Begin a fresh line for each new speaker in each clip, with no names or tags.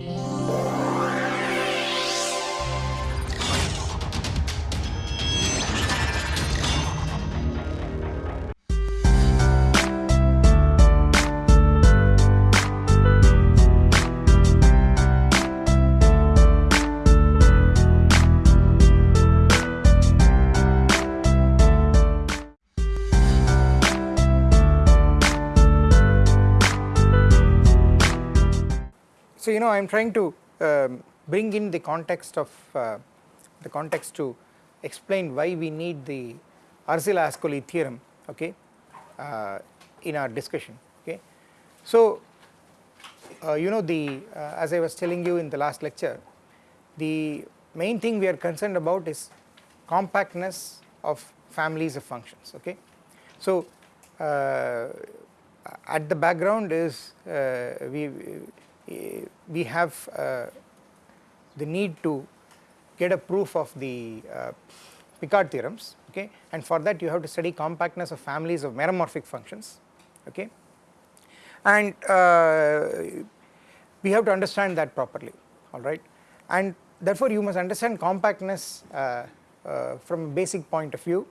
you know I am trying to um, bring in the context of uh, the context to explain why we need the Arzela-Ascoli theorem okay uh, in our discussion okay. So uh, you know the uh, as I was telling you in the last lecture the main thing we are concerned about is compactness of families of functions okay. So uh, at the background is uh, we we have uh, the need to get a proof of the uh, Picard theorems okay? And for that you have to study compactness of families of meromorphic functions okay? And uh, we have to understand that properly alright and therefore you must understand compactness uh, uh, from a basic point of view.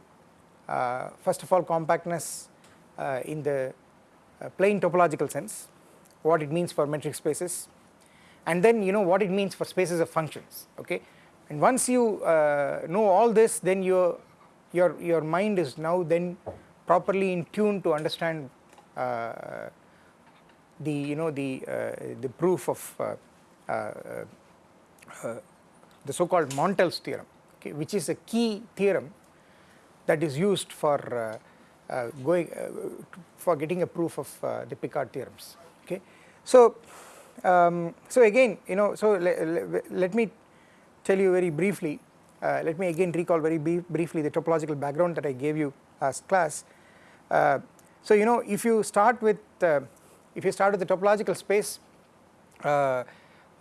Uh, first of all compactness in the plain topological sense what it means for metric spaces. And then you know what it means for spaces of functions okay? And once you uh, know all this then your your your mind is now then properly in tune to understand uh, the you know the uh, the proof of uh, uh, uh, the so called Montel's theorem okay? Which is a key theorem that is used for going for getting a proof of the Picard theorems okay. So, um, so again you know so le, le, let me tell you very briefly uh, let me again recall very briefly the topological background that I gave you as class. Uh, so you know if you start with uh, if you start with the topological space uh,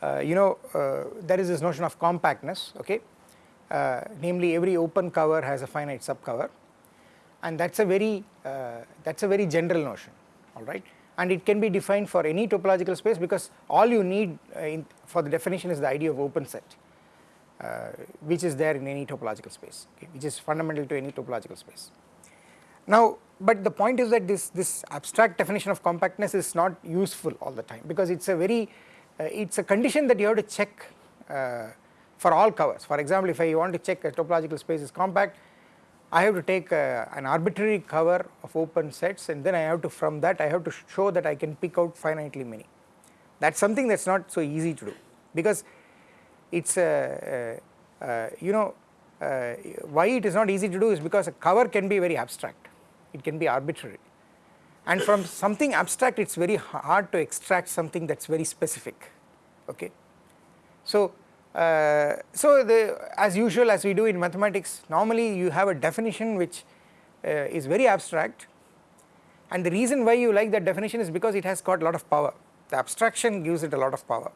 uh, you know uh, there is this notion of compactness okay? Namely every open cover has a finite subcover. And that is a very that is a very general notion alright and it can be defined for any topological space because all you need uh, in, for the definition is the idea of open set uh, which is there in any topological space okay, which is fundamental to any topological space. Now but the point is that this this abstract definition of compactness is not useful all the time because it's a very uh, it's a condition that you have to check uh, for all covers for example if I want to check a topological space is compact I have to take uh, an arbitrary cover of open sets and then I have to from that I have to show that I can pick out finitely many. That is something that is not so easy to do because it is uh, you know uh, why it is not easy to do is because a cover can be very abstract, it can be arbitrary and from something abstract it is very hard to extract something that is very specific okay. So uh, so the as usual as we do in mathematics normally you have a definition which uh, is very abstract. And the reason why you like that definition is because it has got a lot of power. The abstraction gives it a lot of power.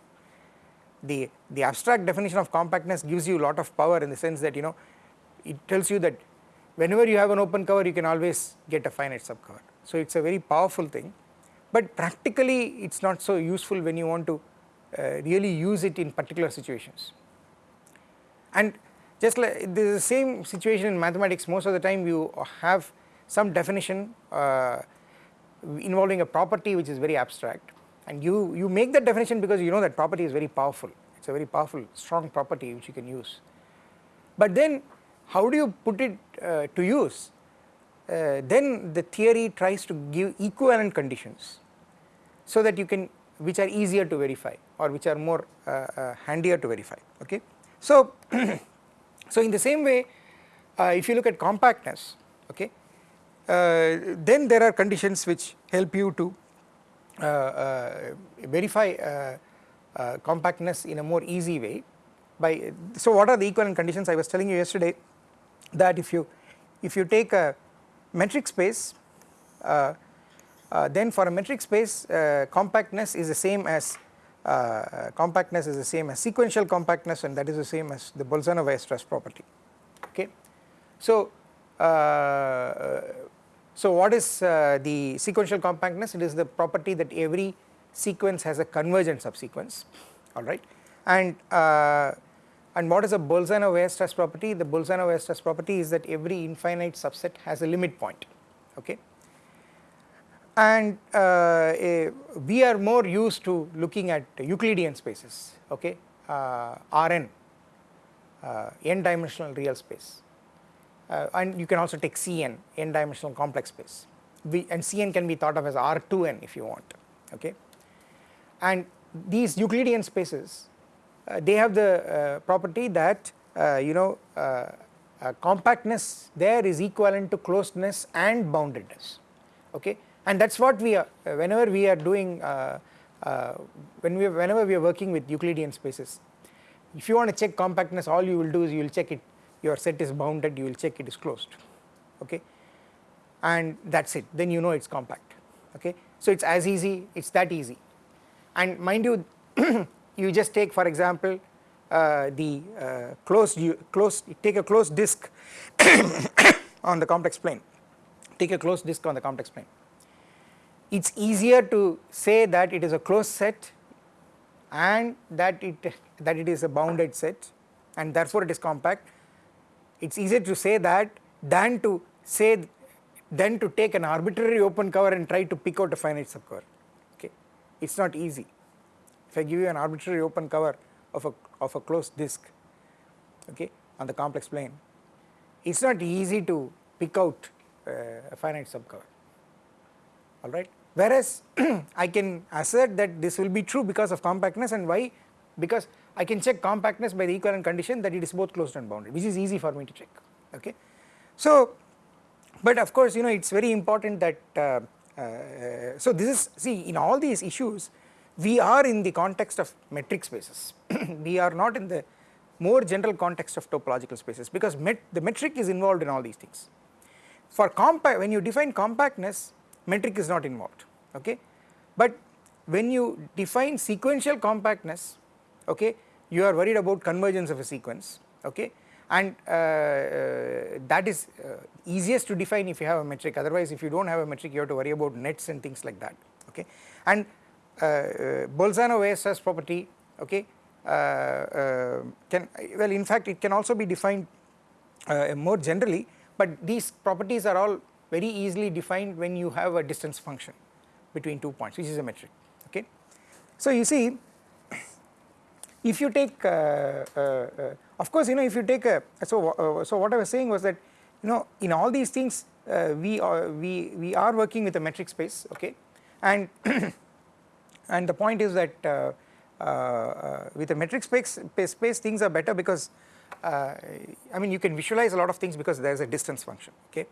The the abstract definition of compactness gives you a lot of power in the sense that you know it tells you that whenever you have an open cover you can always get a finite subcover. So it is a very powerful thing. But practically it is not so useful when you want to really use it in particular situations. And just like this is the same situation in mathematics most of the time you have some definition uh, involving a property which is very abstract and you, you make that definition because you know that property is very powerful, it is a very powerful strong property which you can use. But then how do you put it uh, to use? Uh, then the theory tries to give equivalent conditions so that you can which are easier to verify or which are more uh, uh, handier to verify okay. So, so in the same way uh, if you look at compactness okay then there are conditions which help you to verify compactness in a more easy way by so what are the equivalent conditions I was telling you yesterday that if you if you take a metric space uh, uh, then for a metric space uh, compactness is the same as uh, compactness is the same as sequential compactness and that is the same as the Bolzano-Weierstrass property. Okay. So, uh, so what is uh, the sequential compactness? It is the property that every sequence has a convergent subsequence alright and uh, and what is a Bolzano-Weierstrass property? The Bolzano-Weierstrass property is that every infinite subset has a limit point. Okay and uh, a, we are more used to looking at Euclidean spaces okay? Uh, Rn uh, n dimensional real space. Uh, and you can also take Cn n dimensional complex space. We, and Cn can be thought of as R2n if you want okay? And these Euclidean spaces uh, they have the uh, property that you know compactness there is equivalent to closedness and boundedness okay and that is what we are whenever we are doing uh, uh, when we whenever we are working with Euclidean spaces. If you want to check compactness all you will do is you will check it. Your set is bounded you will check it is closed. Okay? And that is it. Then you know it is compact. Okay. So it is as easy it is that easy. And mind you you just take for example uh, the uh, closed closed take a closed disk on the complex plane. Take a closed disk on the complex plane it is easier to say that it is a closed set and that it that it is a bounded set and therefore it is compact. It is easier to say that than to say than to take an arbitrary open cover and try to pick out a finite subcover. Okay. It is not easy. If I give you an arbitrary open cover of a of a closed disk okay on the complex plane it is not easy to pick out uh, a finite subcover alright? Whereas I can assert that this will be true because of compactness and why? Because I can check compactness by the equivalent condition that it is both closed and bounded which is easy for me to check okay. So but of course you know it is very important that uh, uh, so this is see in all these issues we are in the context of metric spaces. We are not in the more general context of topological spaces because met the metric is involved in all these things. For compact when you define compactness metric is not involved okay? But when you define sequential compactness okay you are worried about convergence of a sequence okay? And uh, uh, that is uh, easiest to define if you have a metric. Otherwise if you do not have a metric you have to worry about nets and things like that okay? And uh, uh, Bolzano-Weierstrass property okay uh, can well in fact it can also be defined more generally but these properties are all very easily defined when you have a distance function between two points which is a metric okay. So you see if you take uh, uh, uh, of course you know if you take a so uh, so what I was saying was that you know in all these things uh, we are we we are working with a metric space okay and and the point is that uh, with a metric space, space things are better because I mean you can visualize a lot of things because there is a distance function okay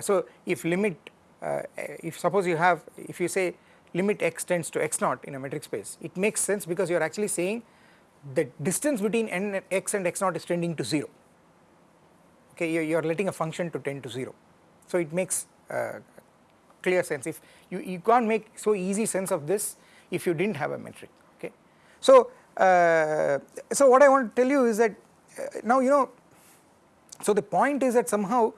so if limit uh, if suppose you have if you say limit x tends to x naught in a metric space it makes sense because you are actually saying the distance between n x and x naught is tending to 0 okay you, you are letting a function to tend to 0 so it makes uh, clear sense. If you, you can't make so easy sense of this if you didn't have a metric. Okay. So uh, so what I want to tell you is that uh, now you know so the point is that somehow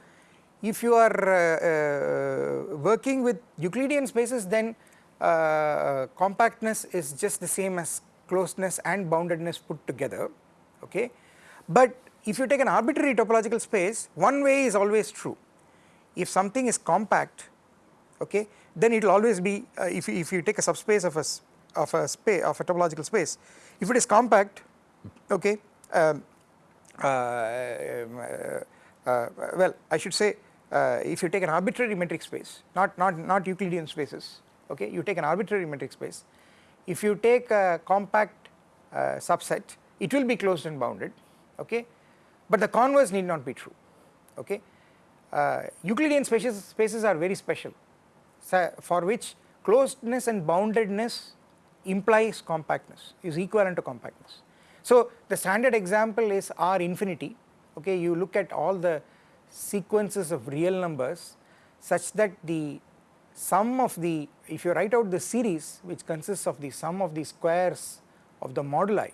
if you are uh, uh, working with Euclidean spaces then uh, compactness is just the same as closeness and boundedness put together okay. But if you take an arbitrary topological space one way is always true if something is compact okay then it will always be uh, if, you, if you take a subspace of a of a space of a topological space if it is compact okay um, uh, uh, well I should say uh, if you take an arbitrary metric space not not not Euclidean spaces okay you take an arbitrary metric space. If you take a compact uh, subset it will be closed and bounded okay but the converse need not be true okay. Uh, Euclidean spaces spaces are very special for which closedness and boundedness implies compactness is equivalent to compactness. So the standard example is R infinity okay you look at all the sequences of real numbers such that the sum of the if you write out the series which consists of the sum of the squares of the moduli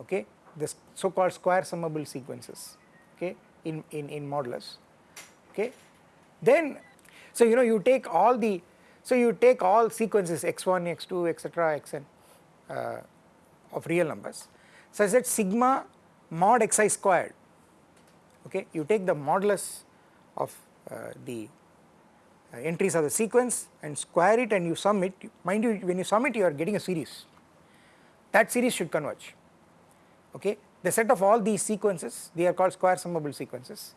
okay the so called square summable sequences okay in in in modulus okay. Then so you know you take all the so you take all sequences x1 x2 etc xn uh, of real numbers such that sigma mod xi squared okay? You take the modulus of uh, the uh, entries of the sequence and square it and you sum it. Mind you when you sum it you are getting a series. That series should converge. Okay? The set of all these sequences they are called square summable sequences.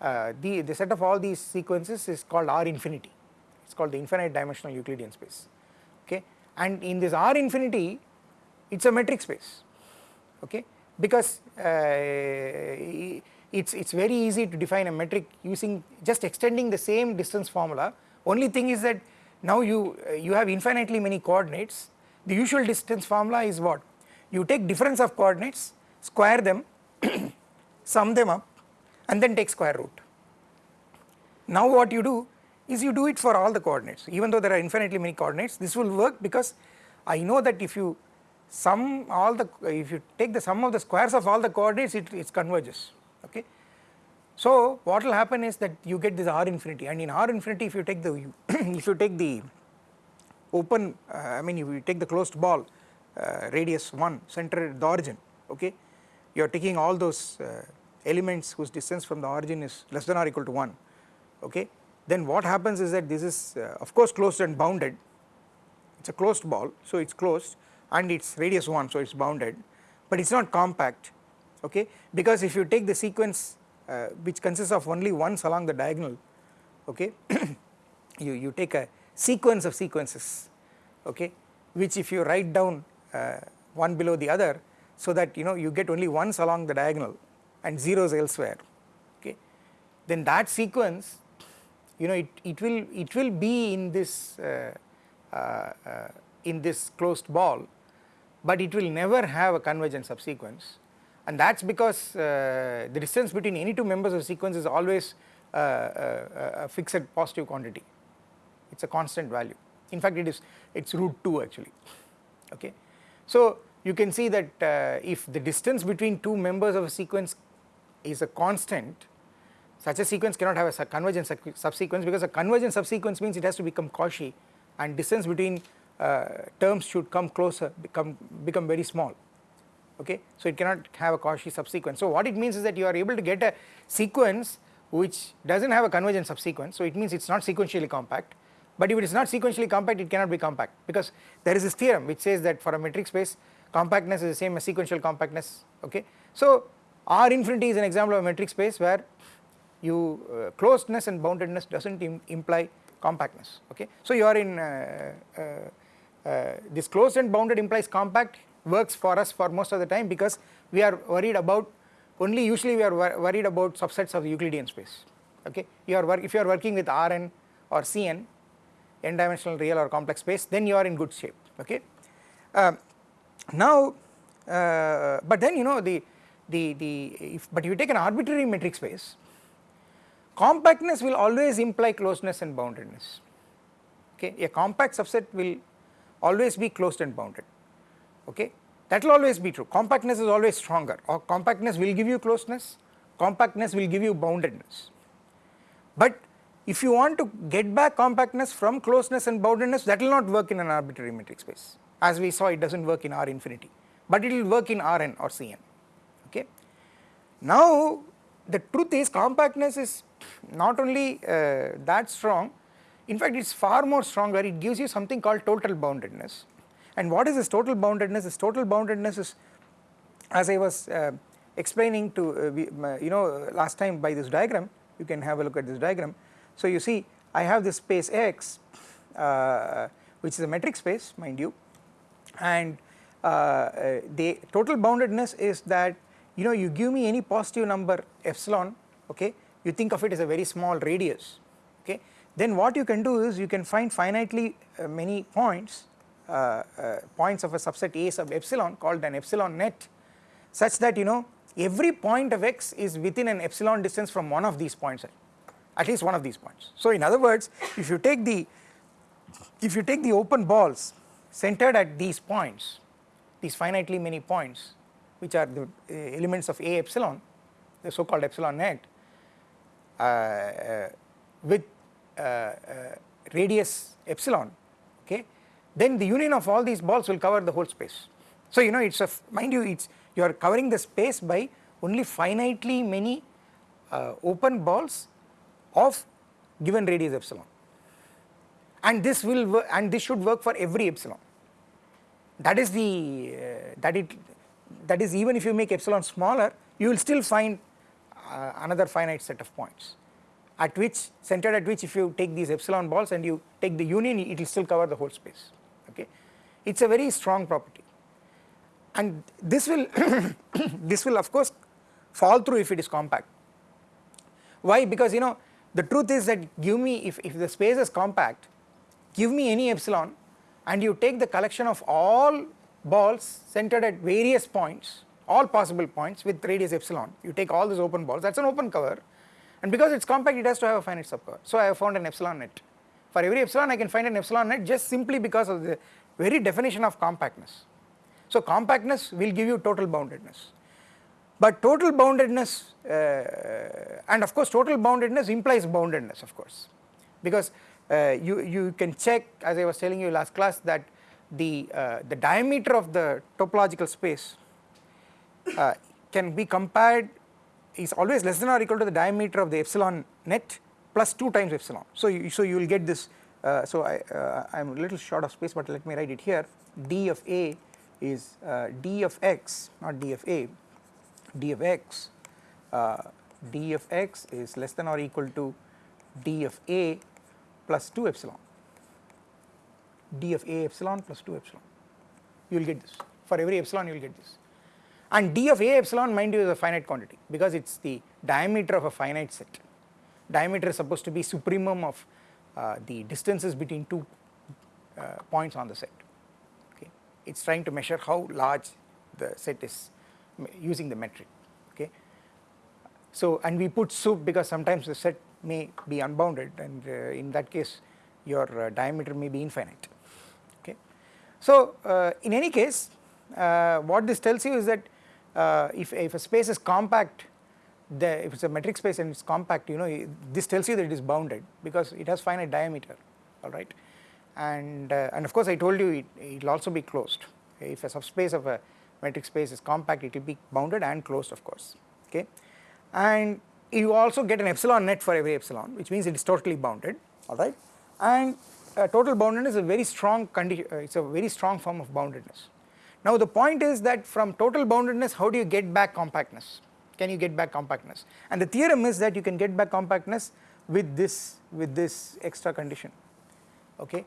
Uh, the, the set of all these sequences is called R infinity. It is called the infinite dimensional Euclidean space. Okay? And in this R infinity it is a metric space. Okay? Because uh, it's it's very easy to define a metric using just extending the same distance formula. Only thing is that now you uh, you have infinitely many coordinates. The usual distance formula is what? You take difference of coordinates square them sum them up and then take square root. Now what you do is you do it for all the coordinates. Even though there are infinitely many coordinates this will work because I know that if you sum all the if you take the sum of the squares of all the coordinates it, it converges okay. So what will happen is that you get this R infinity and in R infinity if you take the if you take the open uh, I mean if you take the closed ball uh, radius 1 center the origin okay you are taking all those uh, elements whose distance from the origin is less than or equal to 1 okay. Then what happens is that this is uh, of course closed and bounded. It is a closed ball so it is closed and its radius 1 so it is bounded but it is not compact okay? Because if you take the sequence uh, which consists of only ones along the diagonal okay? You you take a sequence of sequences okay? Which if you write down uh, one below the other so that you know you get only ones along the diagonal and zeros elsewhere okay? Then that sequence you know it, it will it will be in this uh, uh, uh in this closed ball but it will never have a convergent subsequence and that is because uh, the distance between any two members of sequence is always uh, uh, a fixed positive quantity. It is a constant value. In fact it is it is root 2 actually. Okay. So you can see that uh, if the distance between two members of a sequence is a constant such a sequence cannot have a convergent subsequence because a convergent subsequence means it has to become Cauchy and distance between uh, terms should come closer become become very small okay? So it cannot have a Cauchy subsequence. So what it means is that you are able to get a sequence which does not have a convergent subsequence. So it means it is not sequentially compact. But if it is not sequentially compact it cannot be compact because there is this theorem which says that for a metric space compactness is the same as sequential compactness okay? So R infinity is an example of a metric space where you uh, closedness and boundedness does not Im imply compactness okay? So you are in uh, uh, uh, this closed and bounded implies compact works for us for most of the time because we are worried about only usually we are wor worried about subsets of the Euclidean space okay? You are if you are working with Rn or Cn n dimensional real or complex space then you are in good shape okay? Uh, now uh, but then you know the the the if but you take an arbitrary metric space compactness will always imply closeness and boundedness okay? A compact subset will always be closed and bounded okay? That will always be true. Compactness is always stronger. Or compactness will give you closeness. Compactness will give you boundedness. But if you want to get back compactness from closeness and boundedness that will not work in an arbitrary metric space. As we saw it does not work in R infinity. But it will work in Rn or Cn. Okay. Now the truth is compactness is not only uh, that strong. In fact it is far more stronger. It gives you something called total boundedness and what is this total boundedness? This total boundedness is as I was uh, explaining to uh, we, you know last time by this diagram you can have a look at this diagram. So you see I have this space X uh, which is a metric space mind you. And uh, uh, the total boundedness is that you know you give me any positive number epsilon okay you think of it as a very small radius okay. Then what you can do is you can find finitely uh, many points uh, uh, points of a subset A sub epsilon called an epsilon net such that you know every point of x is within an epsilon distance from one of these points at least one of these points. So in other words if you take the if you take the open balls centered at these points these finitely many points which are the uh, elements of A epsilon the so called epsilon net uh, uh, with uh, uh, radius epsilon then the union of all these balls will cover the whole space. So you know it's a mind you it's you are covering the space by only finitely many uh, open balls of given radius epsilon. And this will and this should work for every epsilon. That is the uh, that it that is even if you make epsilon smaller you will still find uh, another finite set of points. At which centered at which if you take these epsilon balls and you take the union it will still cover the whole space it is a very strong property. And this will this will of course fall through if it is compact. Why? Because you know the truth is that give me if, if the space is compact give me any epsilon and you take the collection of all balls centered at various points all possible points with radius epsilon you take all these open balls that is an open cover. And because it is compact it has to have a finite subcover. So I have found an epsilon net. For every epsilon I can find an epsilon net just simply because of the very definition of compactness. So compactness will give you total boundedness. But total boundedness uh, and of course total boundedness implies boundedness of course. Because uh, you, you can check as I was telling you last class that the, uh, the diameter of the topological space uh, can be compared is always less than or equal to the diameter of the epsilon net plus 2 times epsilon. So you, so you will get this, uh, so I am uh, a little short of space but let me write it here. D of a is uh, d of x not d of a d of x d of x is less than or equal to d of a plus 2 epsilon. D of a epsilon plus 2 epsilon. You will get this. For every epsilon you will get this. And d of a epsilon mind you is a finite quantity because it is the diameter of a finite set. Diameter is supposed to be supremum of the distances between two uh, points on the set. Okay? It is trying to measure how large the set is using the metric. Okay? So and we put sup because sometimes the set may be unbounded and uh, in that case your uh, diameter may be infinite. Okay. So uh, in any case what this tells you is that if, if a space is compact the if it is a metric space and it is compact you know this tells you that it is bounded because it has finite diameter alright and uh, and of course I told you it will also be closed. If a subspace of a metric space is compact it will be bounded and closed of course okay? And you also get an epsilon net for every epsilon which means it is totally bounded alright and uh, total boundedness is a very strong condition uh, it is a very strong form of boundedness. Now the point is that from total boundedness how do you get back compactness can you get back compactness and the theorem is that you can get back compactness with this with this extra condition okay.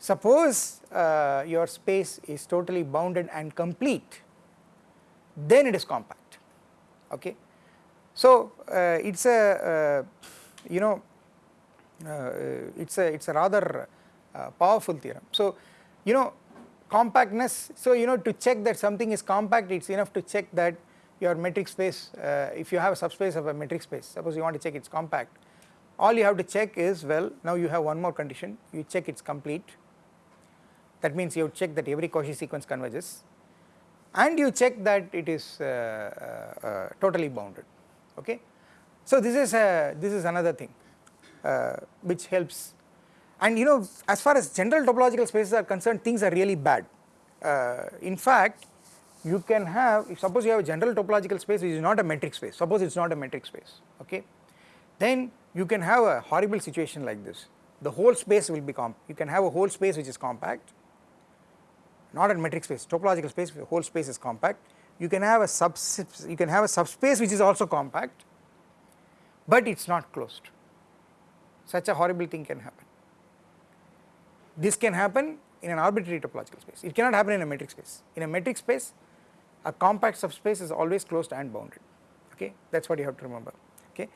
Suppose uh, your space is totally bounded and complete then it is compact okay so uh, it's a uh, you know uh, it's a it's a rather powerful theorem. So you know compactness so you know to check that something is compact it's enough to check that your metric space uh, if you have a subspace of a metric space suppose you want to check it's compact all you have to check is well now you have one more condition you check it's complete that means you check that every Cauchy sequence converges and you check that it is uh, uh, totally bounded okay. So this is a this is another thing uh, which helps and you know as far as general topological spaces are concerned things are really bad. Uh, in fact you can have suppose you have a general topological space which is not a metric space suppose it is not a metric space okay? Then you can have a horrible situation like this. The whole space will be comp you can have a whole space which is compact not a metric space topological space the whole space is compact. You can have a sub you can have a subspace which is also compact but it is not closed. Such a horrible thing can happen. This can happen in an arbitrary topological space. It cannot happen in a metric space. In a metric space a compact subspace is always closed and bounded. Okay? That is what you have to remember. Okay?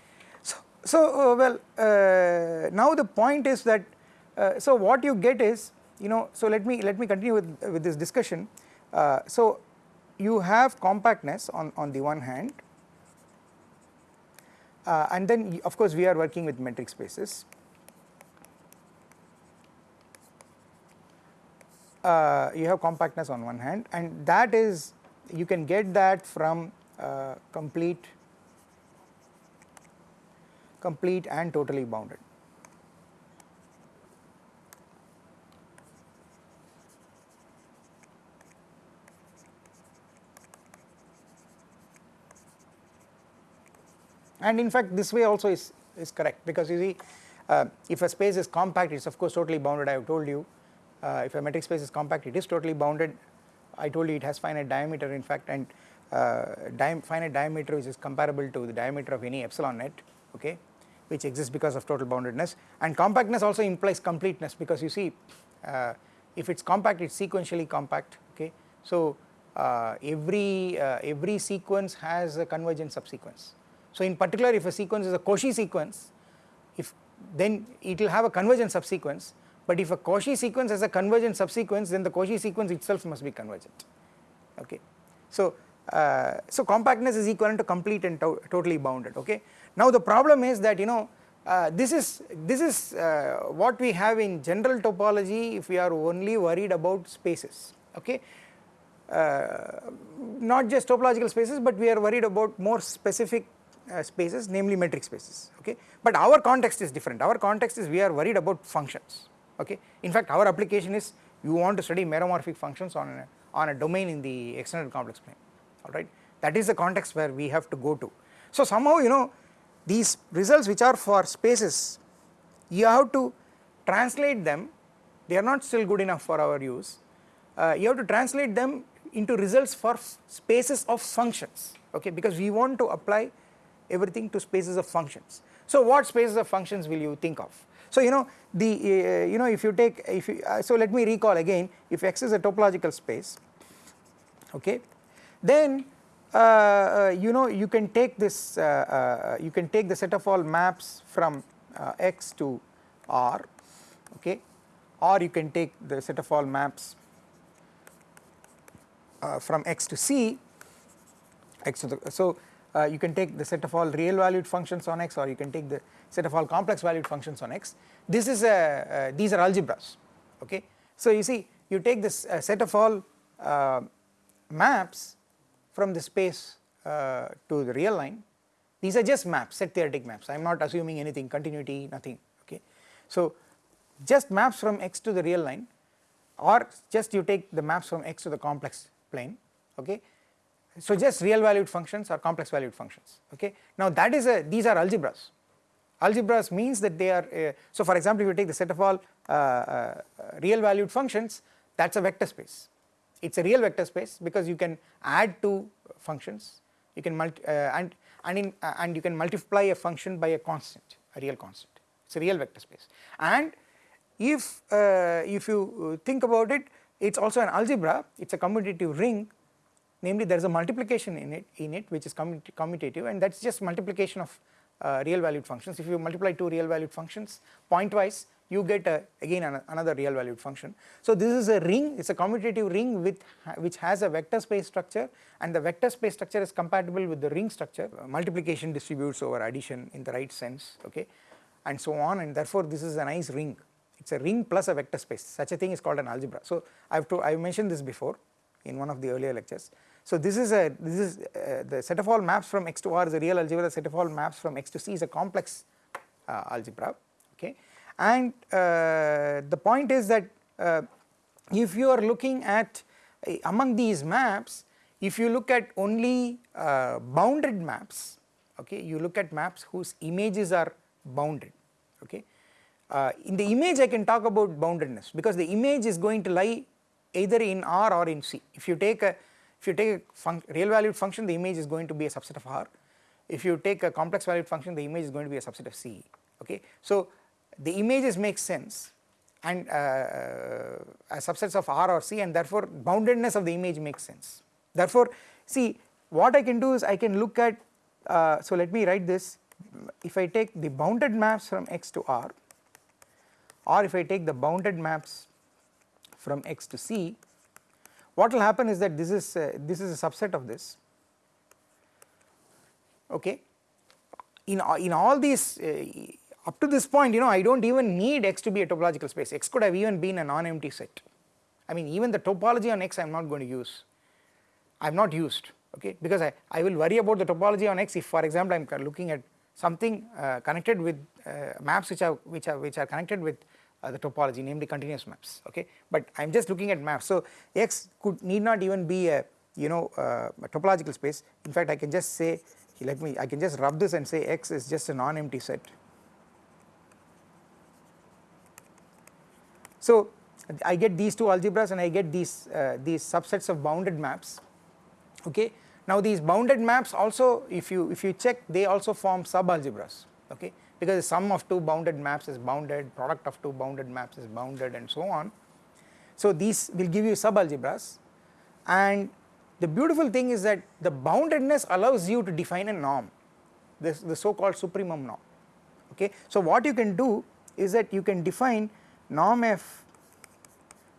So so uh, well uh, now the point is that uh, so what you get is you know so let me let me continue with with this discussion. Uh, so you have compactness on, on the one hand uh, and then of course we are working with metric spaces. Uh, you have compactness on one hand and that is you can get that from uh, complete complete and totally bounded. And in fact this way also is, is correct because you see uh, if a space is compact it is of course totally bounded I have told you uh, if a metric space is compact it is totally bounded I told you it has finite diameter in fact and uh, finite diameter which is comparable to the diameter of any epsilon net okay which exists because of total boundedness and compactness also implies completeness because you see uh, if it is compact it is sequentially compact okay. So uh, every uh, every sequence has a convergent subsequence. So in particular if a sequence is a Cauchy sequence if then it will have a convergent subsequence but if a Cauchy sequence has a convergent subsequence then the Cauchy sequence itself must be convergent. Okay. So uh, so compactness is equivalent to complete and to totally bounded. Okay. Now the problem is that you know uh, this is this is uh, what we have in general topology if we are only worried about spaces. Okay. Uh, not just topological spaces but we are worried about more specific uh, spaces namely metric spaces. Okay. But our context is different. Our context is we are worried about functions okay? In fact our application is you want to study meromorphic functions on a, on a domain in the extended complex plane. Alright that is the context where we have to go to. So somehow you know these results which are for spaces you have to translate them. They are not still good enough for our use. Uh, you have to translate them into results for spaces of functions. Okay? Because we want to apply everything to spaces of functions. So what spaces of functions will you think of so you know the uh, you know if you take if you, uh, so let me recall again if x is a topological space okay then uh, uh, you know you can take this uh, uh, you can take the set of all maps from x to r okay or you can take the set of all maps from x to c x to the so uh, you can take the set of all real valued functions on x or you can take the set of all complex valued functions on x this is a uh, these are algebras okay so you see you take this uh, set of all maps from the space uh, to the real line these are just maps set theoretic maps I am not assuming anything continuity nothing okay. So just maps from x to the real line or just you take the maps from x to the complex plane okay. So just real valued functions or complex valued functions okay. Now that is a these are algebras. Algebras means that they are uh, so for example if you take the set of all uh, uh real valued functions that is a vector space. It is a real vector space because you can add two functions. You can multi uh, and and in uh, and you can multiply a function by a constant a real constant. It is a real vector space. And if uh, if you think about it it is also an algebra. It is a commutative ring namely there is a multiplication in it in it which is commutative and that is just multiplication of uh, real valued functions if you multiply two real valued functions pointwise you get a, again an, another real valued function. So this is a ring, it is a commutative ring with which has a vector space structure and the vector space structure is compatible with the ring structure, uh, multiplication distributes over addition in the right sense okay and so on and therefore this is a nice ring, it is a ring plus a vector space such a thing is called an algebra. So I have to I have mentioned this before in one of the earlier lectures. So this is a this is uh, the set of all maps from x to r is a real algebra, the set of all maps from x to c is a complex uh, algebra okay? And uh, the point is that uh, if you are looking at uh, among these maps if you look at only bounded maps okay you look at maps whose images are bounded okay? In the image I can talk about boundedness because the image is going to lie either in R or in C. If you take a if you take a real valued function the image is going to be a subset of R if you take a complex valued function the image is going to be a subset of C okay. So the images make sense and uh, uh, subsets of R or C and therefore boundedness of the image makes sense. Therefore see what I can do is I can look at uh, so let me write this if I take the bounded maps from x to R or if I take the bounded maps from x to C what will happen is that this is uh, this is a subset of this okay. In in all these uh, up to this point you know I do not even need x to be a topological space, x could have even been a non-empty set. I mean even the topology on x I am not going to use, I have not used okay because I, I will worry about the topology on x if for example I am looking at something uh, connected with uh, maps which are which are which are connected with uh, the topology namely continuous maps okay but I am just looking at maps so x could need not even be a you know uh, a topological space in fact I can just say let me I can just rub this and say x is just a non-empty set. So I get these two algebras and I get these uh, these subsets of bounded maps okay. Now these bounded maps also if you if you check they also form subalgebras okay because the sum of two bounded maps is bounded product of two bounded maps is bounded and so on. So these will give you subalgebras and the beautiful thing is that the boundedness allows you to define a norm this the so called supremum norm okay. So what you can do is that you can define norm f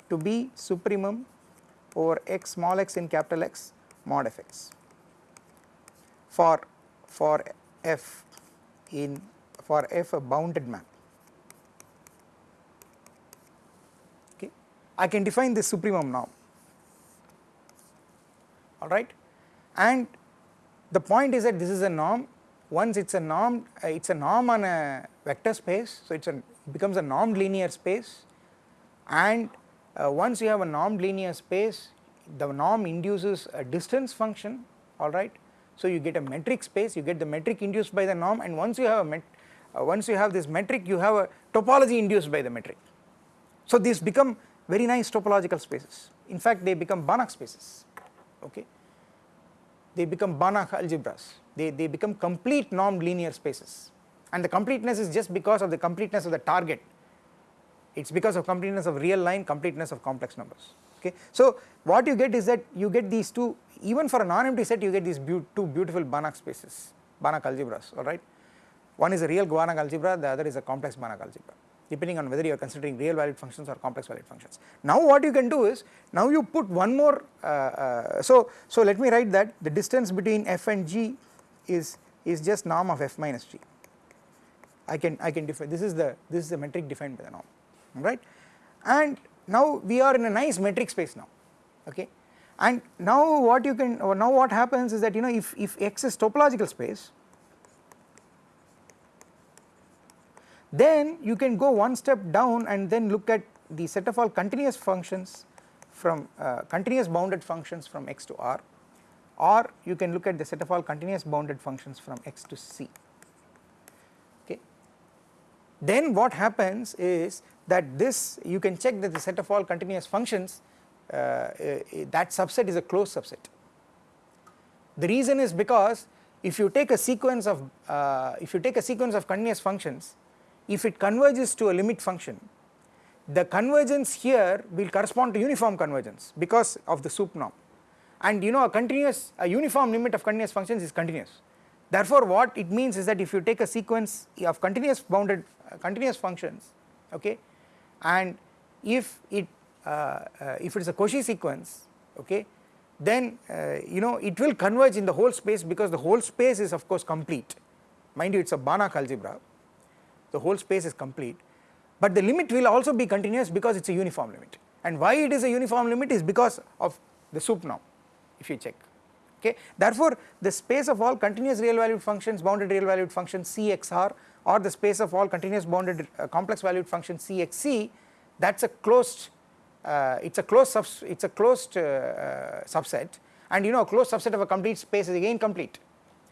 to be supremum over x small x in capital X mod f x for for f in for f a bounded map. Okay. I can define this supremum norm alright and the point is that this is a norm. Once it is a norm uh, it is a norm on a vector space so it becomes a normed linear space. And uh, once you have a normed linear space the norm induces a distance function. Alright. So you get a metric space you get the metric induced by the norm. And once you have a met, uh, once you have this metric you have a topology induced by the metric. So these become very nice topological spaces. In fact they become Banach spaces. Okay? They become Banach algebras. They, they become complete normed linear spaces. And the completeness is just because of the completeness of the target. It is because of completeness of real line completeness of complex numbers. Okay. So what you get is that you get these two even for a non-empty set you get these be two beautiful Banach spaces Banach algebras alright one is a real Banach algebra the other is a complex Banach algebra. Depending on whether you are considering real valued functions or complex valued functions. Now what you can do is now you put one more uh, uh, so so let me write that the distance between f and g is is just norm of f minus g. I can I can define this is the this is the metric defined by the norm right? And now we are in a nice metric space now okay? And now what you can now what happens is that you know if, if x is topological space then you can go one step down and then look at the set of all continuous functions from uh, continuous bounded functions from x to r. Or you can look at the set of all continuous bounded functions from x to c. Okay. Then what happens is that this you can check that the set of all continuous functions uh, uh, that subset is a closed subset. The reason is because if you take a sequence of uh, if you take a sequence of continuous functions if it converges to a limit function the convergence here will correspond to uniform convergence because of the sup norm. And you know a continuous a uniform limit of continuous functions is continuous. Therefore what it means is that if you take a sequence of continuous bounded uh, continuous functions okay and if it uh, uh, if it is a Cauchy sequence okay then uh, you know it will converge in the whole space because the whole space is of course complete. Mind you it is a Banach algebra the whole space is complete but the limit will also be continuous because it is a uniform limit. And why it is a uniform limit is because of the sup norm if you check. Okay? Therefore the space of all continuous real valued functions bounded real valued functions CXR or the space of all continuous bounded uh, complex valued function CXC that is a closed uh, it is a closed it is a closed uh, uh, subset. And you know a closed subset of a complete space is again complete.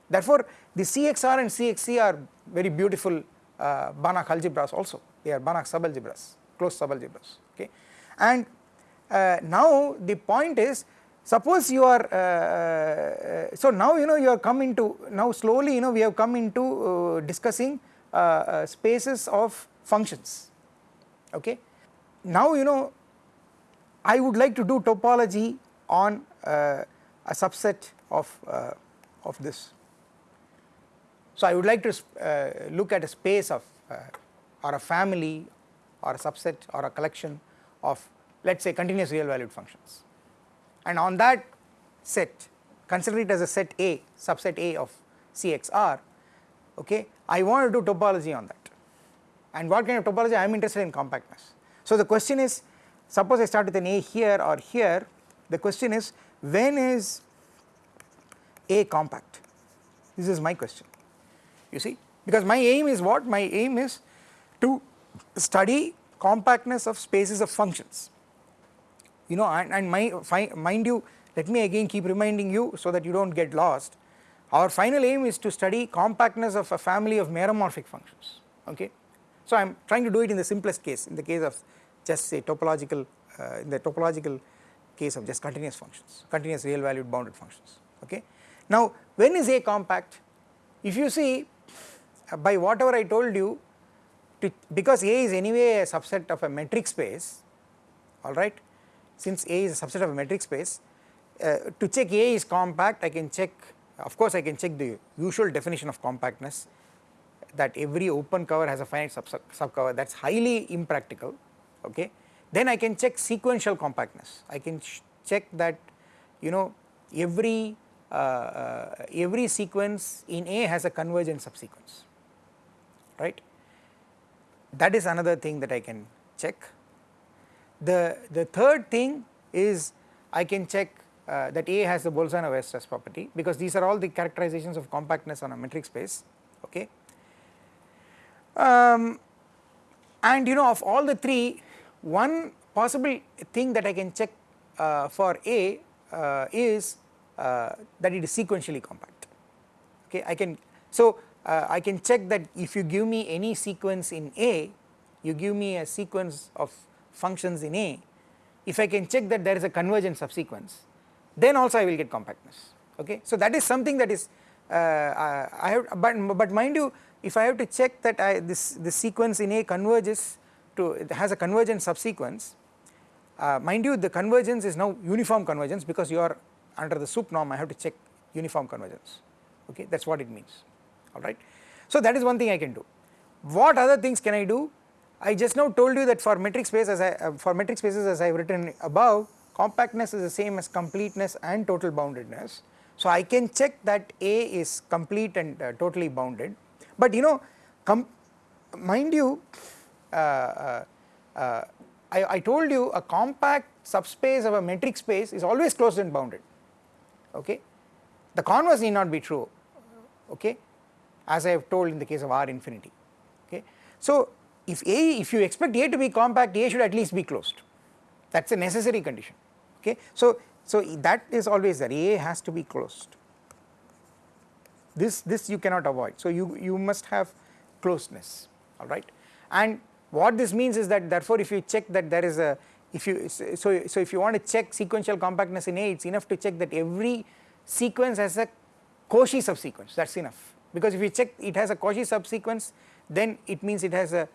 Therefore the CXR and CXC are very beautiful uh, Banach algebras also they are Banach subalgebras closed subalgebras okay and uh, now the point is suppose you are uh, so now you know you are coming to now slowly you know we have come into discussing uh, uh, spaces of functions okay. Now you know I would like to do topology on uh, a subset of, of this. So I would like to uh, look at a space of uh, or a family or a subset or a collection of let us say continuous real valued functions. And on that set consider it as a set A subset A of CXR okay? I want to do topology on that. And what kind of topology? I am interested in compactness. So the question is suppose I start with an A here or here. The question is when is A compact? This is my question you see? Because my aim is what? My aim is to study compactness of spaces of functions. You know and, and my mind you let me again keep reminding you so that you do not get lost. Our final aim is to study compactness of a family of meromorphic functions okay. So I am trying to do it in the simplest case in the case of just say topological uh, in the topological case of just continuous functions continuous real valued bounded functions okay. Now when is A compact? If you see by whatever I told you to because A is anyway a subset of a metric space alright since A is a subset of a metric space uh, to check A is compact I can check of course I can check the usual definition of compactness that every open cover has a finite sub, sub cover that is highly impractical okay. Then I can check sequential compactness. I can check that you know every uh, uh, every sequence in A has a convergent subsequence right that is another thing that I can check. The, the third thing is I can check uh, that A has the Bolzano-Weierstrass property because these are all the characterizations of compactness on a metric space okay. Um, and you know of all the three one possible thing that I can check uh, for A uh, is uh, that it is sequentially compact okay I can so uh, I can check that if you give me any sequence in A you give me a sequence of functions in A. If I can check that there is a convergent subsequence then also I will get compactness. Okay. So that is something that is uh, I have but, but mind you if I have to check that I this, this sequence in A converges to it has a convergent subsequence uh, mind you the convergence is now uniform convergence because you are under the sup norm. I have to check uniform convergence. Okay? That is what it means alright. So that is one thing I can do. What other things can I do? I just now told you that for metric space as I uh, for metric spaces as I have written above compactness is the same as completeness and total boundedness. So I can check that A is complete and uh, totally bounded but you know mind you uh, uh, uh, I, I told you a compact subspace of a metric space is always closed and bounded okay. The converse need not be true okay as I have told in the case of R infinity okay. So if A if you expect A to be compact A should at least be closed. That is a necessary condition okay. So, so that is always there. A has to be closed. This this you cannot avoid. So you you must have closeness alright and what this means is that therefore if you check that there is a if you so so if you want to check sequential compactness in A it's enough to check that every sequence has a Cauchy subsequence. That's enough because if you check it has a Cauchy subsequence then it means it has a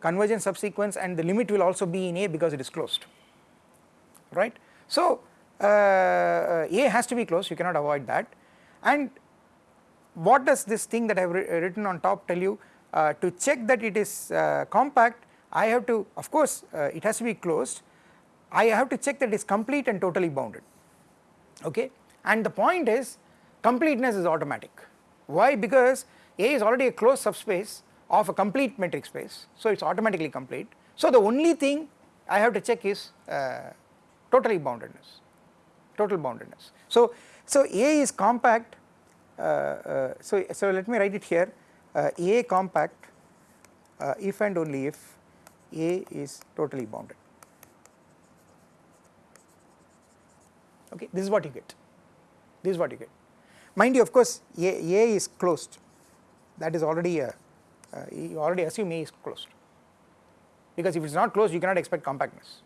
convergence subsequence and the limit will also be in A because it is closed. Right. So uh, A has to be closed you cannot avoid that. And what does this thing that I have written on top tell you? Uh, to check that it is uh, compact I have to of course uh, it has to be closed. I have to check that it is complete and totally bounded. Okay? And the point is completeness is automatic why? Because A is already a closed subspace of a complete metric space. So it is automatically complete. So the only thing I have to check is uh, totally boundedness total boundedness. So so A is compact. Uh, uh, so so let me write it here. Uh, A compact uh, if and only if A is totally bounded. Okay this is what you get. This is what you get mind you of course A, A is closed. That is already a uh, you already assume A is closed. Because if it is not closed you cannot expect compactness.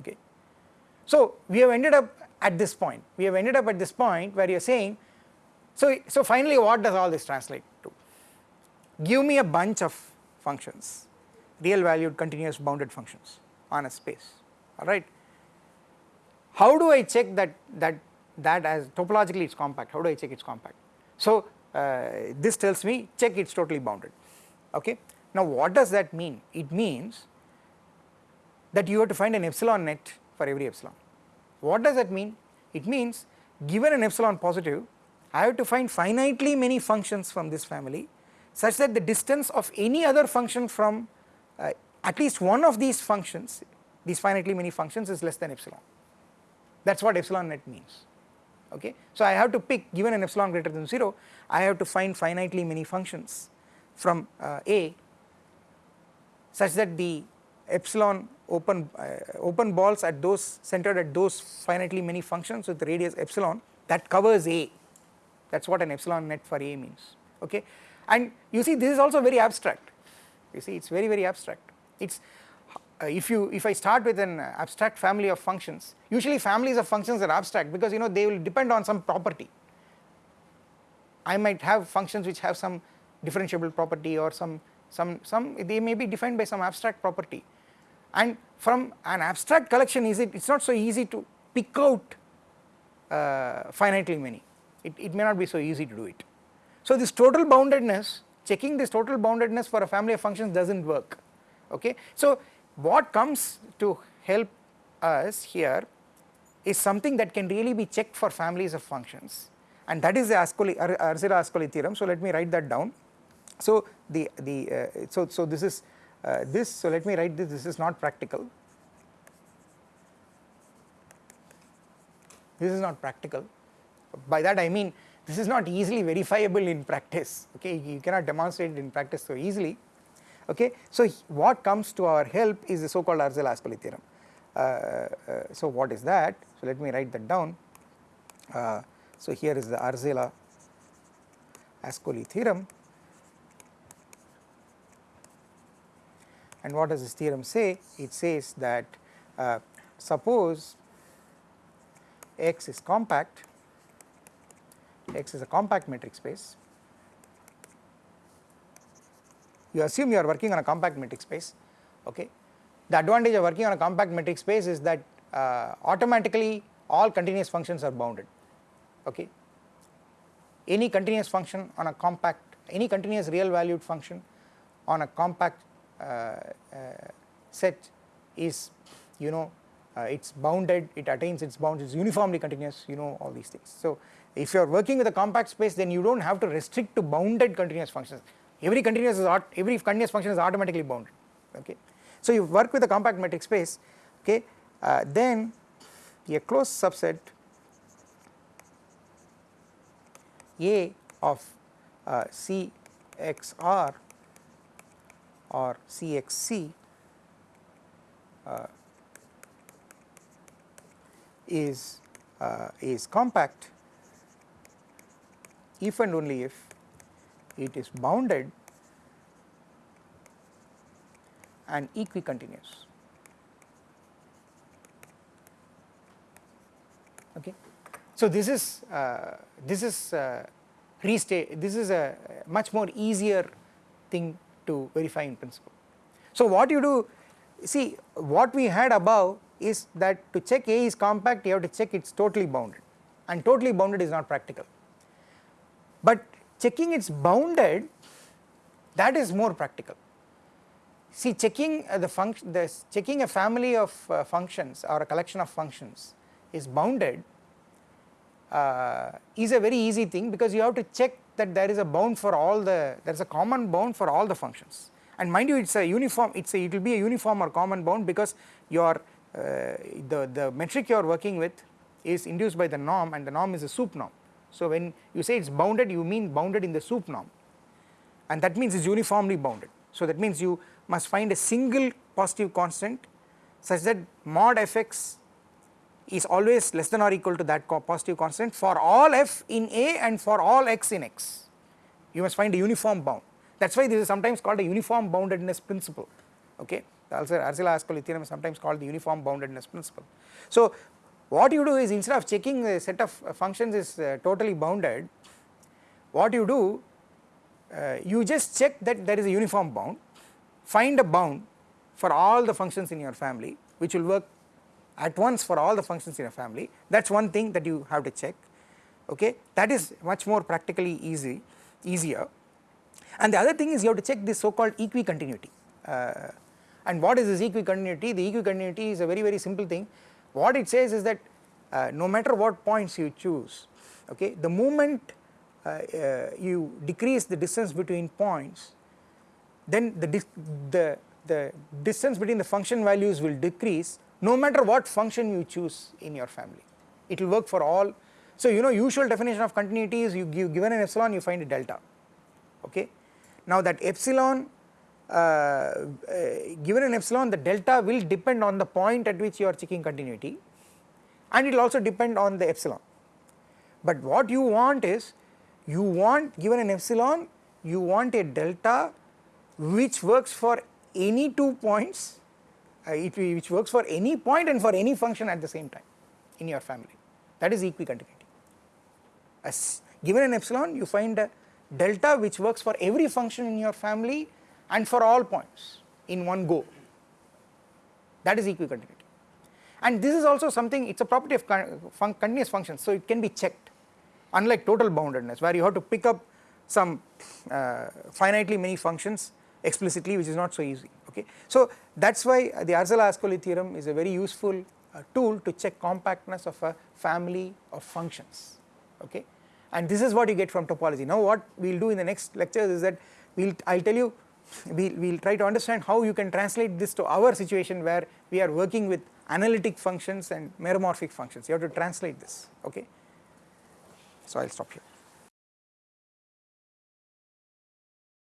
Okay. So we have ended up at this point. We have ended up at this point where you are saying so, so finally what does all this translate to? Give me a bunch of functions real valued continuous bounded functions on a space. Alright how do I check that that that as topologically it is compact how do I check it is compact so uh, this tells me check it is totally bounded okay. Now what does that mean? It means that you have to find an epsilon net for every epsilon. What does that mean? It means given an epsilon positive I have to find finitely many functions from this family such that the distance of any other function from uh, at least one of these functions these finitely many functions is less than epsilon that is what epsilon net means okay. So I have to pick given an epsilon greater than 0 I have to find finitely many functions from uh, A such that the epsilon open uh, open balls at those centered at those finitely many functions with radius epsilon that covers A. That is what an epsilon net for A means. Okay? And you see this is also very abstract. You see it is very very abstract. It is if you if I start with an abstract family of functions usually families of functions are abstract because you know they will depend on some property. I might have functions which have some differentiable property or some some some they may be defined by some abstract property. And from an abstract collection is it it's not so easy to pick out uh, finitely many. It, it may not be so easy to do it. So this total boundedness checking this total boundedness for a family of functions does not work. Okay? So what comes to help us here is something that can really be checked for families of functions. And that is the Ascoli, Arzela-Ascoli theorem. So let me write that down. So the the uh, so so this is uh, this so let me write this. This is not practical. This is not practical. By that I mean this is not easily verifiable in practice. Okay you cannot demonstrate it in practice so easily okay so what comes to our help is the so called Arzela-Ascoli theorem uh, uh, so what is that so let me write that down uh, so here is the Arzela Ascoli theorem And what does this theorem say? It says that uh, suppose X is compact, X is a compact metric space. You assume you are working on a compact metric space, okay. The advantage of working on a compact metric space is that uh, automatically all continuous functions are bounded, okay. Any continuous function on a compact, any continuous real valued function on a compact uh, uh, set is you know uh, it is bounded, it attains its bounds, it is uniformly continuous, you know all these things. So if you are working with a compact space then you do not have to restrict to bounded continuous functions, every continuous is every continuous function is automatically bounded okay. So you work with a compact metric space okay uh, then a closed subset A of uh, CXR or CXC uh, is uh, is compact if and only if it is bounded and equicontinuous. Okay. So this is uh, this is uh, restate this is a much more easier thing to verify in principle. So what you do see what we had above is that to check A is compact you have to check it is totally bounded and totally bounded is not practical. But checking it's bounded that is more practical. See checking uh, the function the checking a family of uh, functions or a collection of functions is bounded uh, is a very easy thing because you have to check that there is a bound for all the there is a common bound for all the functions and mind you it is a uniform it is a it will be a uniform or common bound because your uh, the the metric you are working with is induced by the norm and the norm is a sup norm. So when you say it is bounded you mean bounded in the sup norm and that means it is uniformly bounded. So that means you must find a single positive constant such that mod fx is always less than or equal to that positive constant for all f in A and for all x in x. You must find a uniform bound. That is why this is sometimes called a uniform boundedness principle. Okay, also Arzela-Ascoli theorem is sometimes called the uniform boundedness principle. So what you do is instead of checking the set of functions is uh, totally bounded, what you do uh, you just check that there is a uniform bound, find a bound for all the functions in your family which will work at once for all the functions in a family. That is one thing that you have to check. Okay? That is much more practically easy easier. And the other thing is you have to check this so called equicontinuity. Uh, and what is this equicontinuity? The equicontinuity is a very very simple thing what it says is that uh, no matter what points you choose okay the moment uh, uh you decrease the distance between points then the, the the distance between the function values will decrease no matter what function you choose in your family. It will work for all. So you know usual definition of continuity is you give given an epsilon you find a delta okay. Now that epsilon given an epsilon the delta will depend on the point at which you are checking continuity and it will also depend on the epsilon but what you want is you want given an epsilon you want a delta which works for any two points uh, it, which works for any point and for any function at the same time in your family that is equicontinuity. As given an epsilon you find a delta which works for every function in your family and for all points in one go that is equicontinuity. And this is also something it is a property of fun continuous functions so it can be checked unlike total boundedness where you have to pick up some uh, finitely many functions explicitly which is not so easy okay. So that is why the Arzela-Ascoli theorem is a very useful uh, tool to check compactness of a family of functions okay and this is what you get from topology. Now what we will do in the next lectures is that we will I will tell you we will try to understand how you can translate this to our situation where we are working with analytic functions and meromorphic functions you have to translate this okay. So I will stop here.